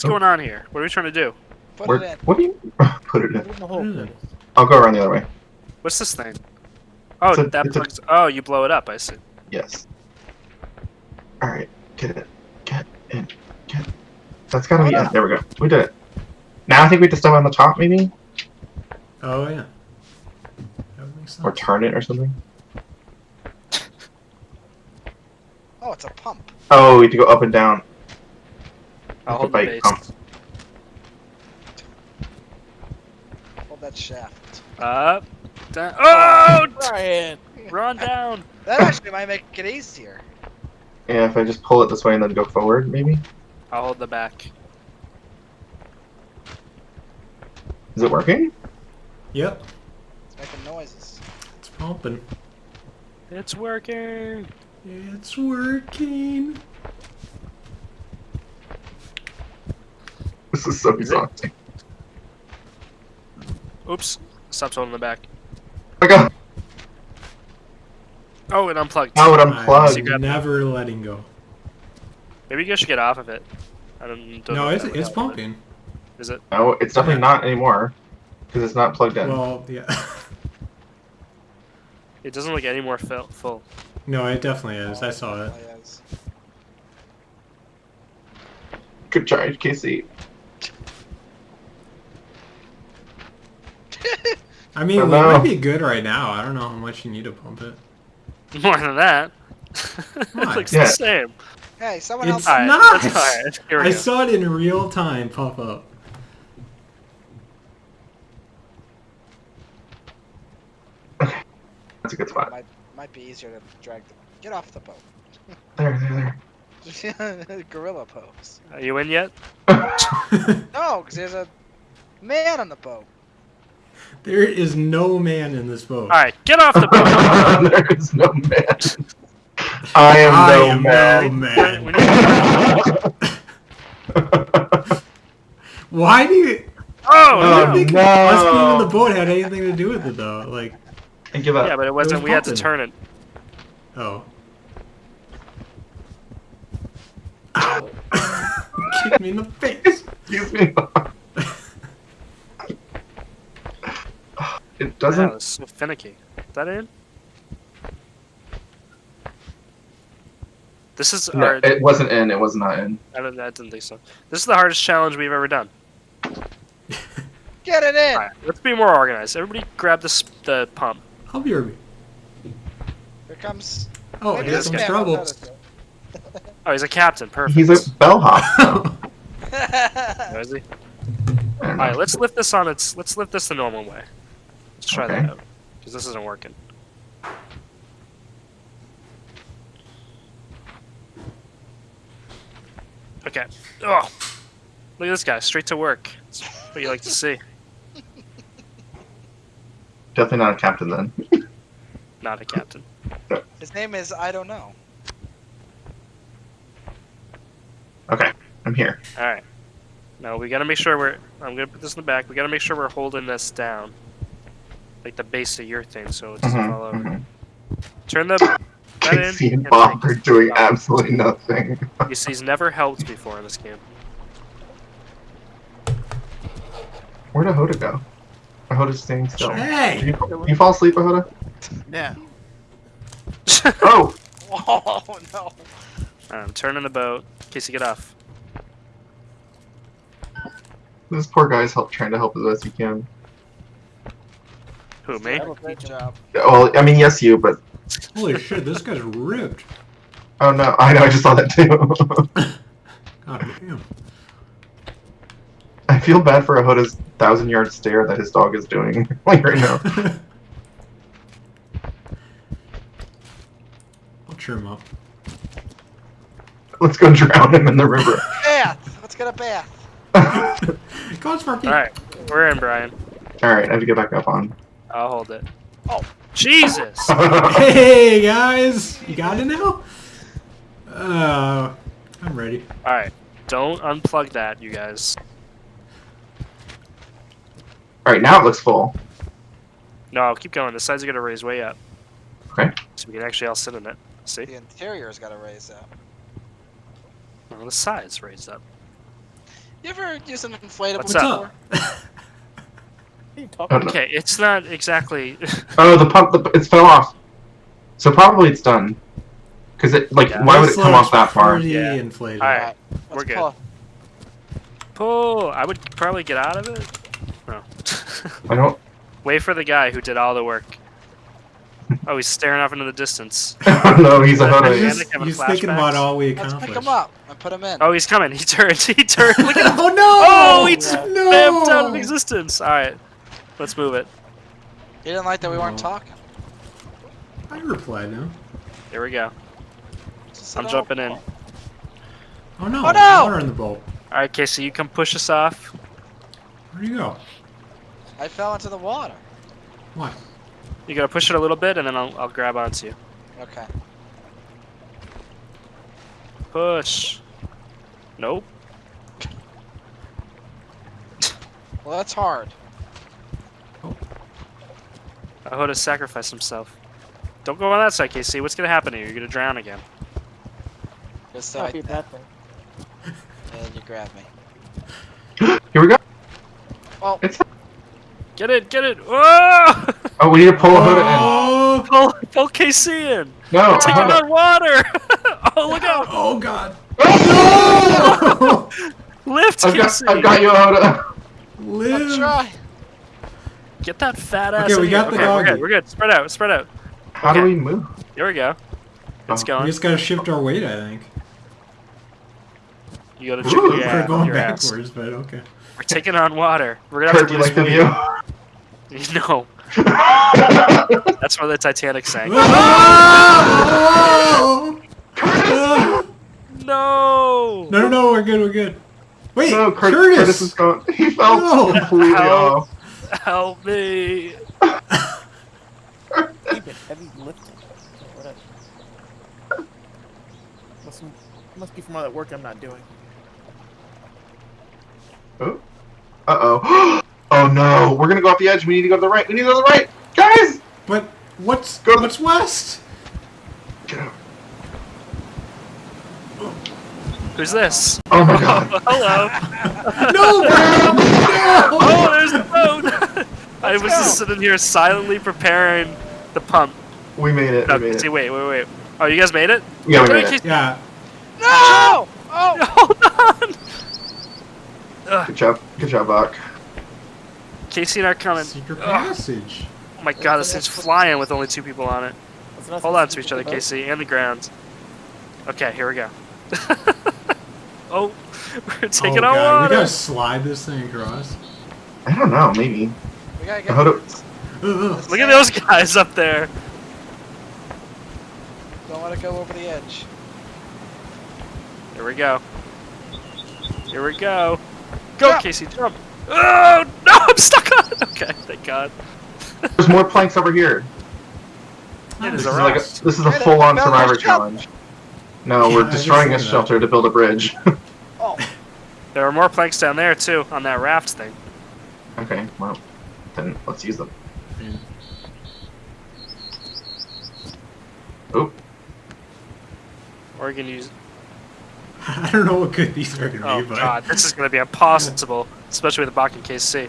What's going on here? What are we trying to do? Put Where- it in. What do you put it Put in? it in the hole. I'll go around the other way. What's this thing? Oh, a- that it's a- Oh, you blow it up. I see. Yes. All right, get it, get in, get. That's gotta be Oh, it. There we go. We did it. Now I think we have to step on the top, maybe, Oh yeah. That would make sense. or turn it or something. Oh, it's a pump. Oh, we have to go up and down. I'll hold the base. pump. Hold that shaft. Up. Down. Oh! oh Brian! Run down. That actually might make it easier. Yeah, if I just pull it this way and then go forward, maybe. I'll hold the back. Is it working? Yep. It's making noises. It's pumping. It's working. It's working. This is so Is it? exhausting. Oops. Stopped holding the back. I got. Oh, it unplugged. Oh, it I'm unplugged. grab that. never letting go. Maybe you guys should get off of it. I don't. don't No, if it's it's pumping. Is it? No, it's definitely not anymore because it's not plugged in. Well, yeah. It doesn't look any more full. no, it definitely is. I saw it. Oh. Good charge, Casey. I mean, we no. might be good right now. I don't know how much you need to pump it. More than that. It looks Yeah. the same. Hey, someone It's else. Alright, not. let's- alright, here we I go. saw it in real time pop up. That's a good spot. Might, might be easier to drag the. Get off the boat. There, there, there. Gorilla pose. Are you in yet? No, because there's a man on the boat. There is no man in this boat. Alright, get off the boat! there is no man. I am I no am man. no man. Why do you? Oh, I no! think no. us being in the boat had anything to do with it though. Like, I give up. Yeah, but it wasn't. was we had to turn it. oh. Ow! Kick me in the face. Excuse me. It doesn't. it's so finicky. Is that in? This is No, our. it wasn't in. It was not in. I, don't, I didn't think so. This is the hardest challenge we've ever done. Get it in. Alright, let's be more organized. Everybody grab this the pump. I'll be right. Here comes. Oh, maybe here's some guy. trouble. Oh, he's a captain. Perfect. He's a bellhop. So. it. Oh, is he? I don't know. Alright, let's lift this on its. Let's lift this the normal way. Let's try Okay. that out. Because this isn't working. Okay. Oh, look at this guy, straight to work. That's what you like to see. Definitely not a captain then. Not a captain. His name is I don't know. Okay, I'm here. All right. Now we gotta make sure we're. I'm gonna put this in the back. We gotta make sure we're holding this down, like the base of your thing, so it doesn't fall over. Mhm, Turn the. That in. Casey and and Bob are doing absolutely nothing. You see, he's never helped before in this game. Where'd Ahoda go? Ahoda's staying still. Did Hey! you, you fall asleep, Ahoda? Yeah. Oh! Oh no. I'm turning the boat. Casey, get off. This poor guy's help, trying to help as best he can. Who me? Good job. Well, I mean, yes, you, but Holy shit, this guy's ripped. oh no, I know, I just saw that too. God damn. I feel bad for Ahoda's thousand yard stare that his dog is doing like right now. I'll cheer him up. Let's go drown him in the river. Bath. Let's get a bath. Go on, Sparky. All right, we're in, Brian. All right, I have to get back up on. I'll hold it. Oh. Jesus! Hey guys, you got it now? Uh, I'm ready. All right, don't unplug that, you guys. All right, now it looks full. No, keep going. The sides are gonna raise way up. Okay. So we can actually all sit in it. See? The interior's got to raise up. Well, the sides raised up. You ever use an inflatable What's What's before? up? What are you talking about? no. Okay, it's not exactly. Oh, the pump, the, it's fell off. So probably it's done. Cause it, like, Yeah. why would it come off that far? Pretty Yeah. inflated. All right. Let's We're good. pull. Pull. I would probably get out of it. No. I don't, Wait for the guy who did all the work. Oh, he's staring off into the distance. I don't know, he's a He's hunter. just- He's, having he's thinking flashbacks. about all we Let's accomplished. pick him up and put him in. Oh, he's coming. He turned. He turned. Look at him. oh no! Oh, he just no! vamped out of existence. All right, let's move it. He didn't like that we weren't Oh. talking. I replied now. Here we go. Just I'm jumping oh, in. Oh no! Oh, no! Water in the boat. All right, Casey, you come push us off. Where'd you go? I fell into the water. What? You gotta push it a little bit, and then I'll, I'll grab onto you. Okay. Push. Nope. Well, that's hard. Ahoda sacrificed himself. Don't go on that side, Casey. What's gonna happen here? you? You're gonna drown again. Just Not like be that. thing. And you grab me. Here we go. Oh, Get it, get it. Whoa! Oh, we need to pull a hood in. Oh! pull, pull Casey in. No, Taking Hoda. on water. oh, look out! Oh god! Oh! No! Lift, I've got, I've got you, Hoda. I'll Live! try. Get that fat ass. Okay, in we here. got the okay, We're good. We're good. Spread out. Spread out. How do we move? Here we go. It's Oh. We just gotta shift our weight, I think. You gotta Ooh, jiggle we're your, We're ass- going your ass. backwards, but okay. We're taking on water. We're gonna have Kurt, to do you lose like the weight. No, that's where the Titanic sank. Oh! Oh! No. No, no, no, we're good, we're good. Wait, no, Kurt, Curtis! Curtis is going. He fell No. completely Help. off. Help me. Keep it heavy lifting. Whatever. Must, must be from all that work I'm not doing. Oh. Uh oh. Oh no, we're gonna go off the edge. We need to go to the right. We need to go to the right, guys. But what's Go to- what's west? Get out. Who's this? Oh my god. Hello. No! no! Oh, there's the boat. I was just sitting here silently preparing the pump. We made it. No, We made see, it. wait, wait, wait. Oh, you guys made it? Yeah, we Get made it. Yeah, No! Oh! Hold on. Good job. Good job, Bach. Casey and I are coming. secret passage. Oh my god, this thing's flying with only two people on it. Hold on to each other, the boat? Casey, and the ground. Okay, here we go. oh, we're taking oh, on God. We gotta slide this thing across. I don't know. Maybe. We gotta get. Hold Look at those guys up there. Don't let it go over the edge. Here we go. Here we go. Go, Jump. Casey, jump. Oh, no, I'm stuck on it. Okay, thank God. There's more planks over here. It This is is a like a, this is a full-on survivor challenge. No, Yeah, we're destroying a saw that. shelter to build a bridge. Oh, There are more planks down there, too, on that raft thing. okay, well, then let's use them. Hmm. Oop. Or we can use. I don't know what good these are gonna Oh, be, but Oh God, this is going to be impossible, especially with the Bach and Casey.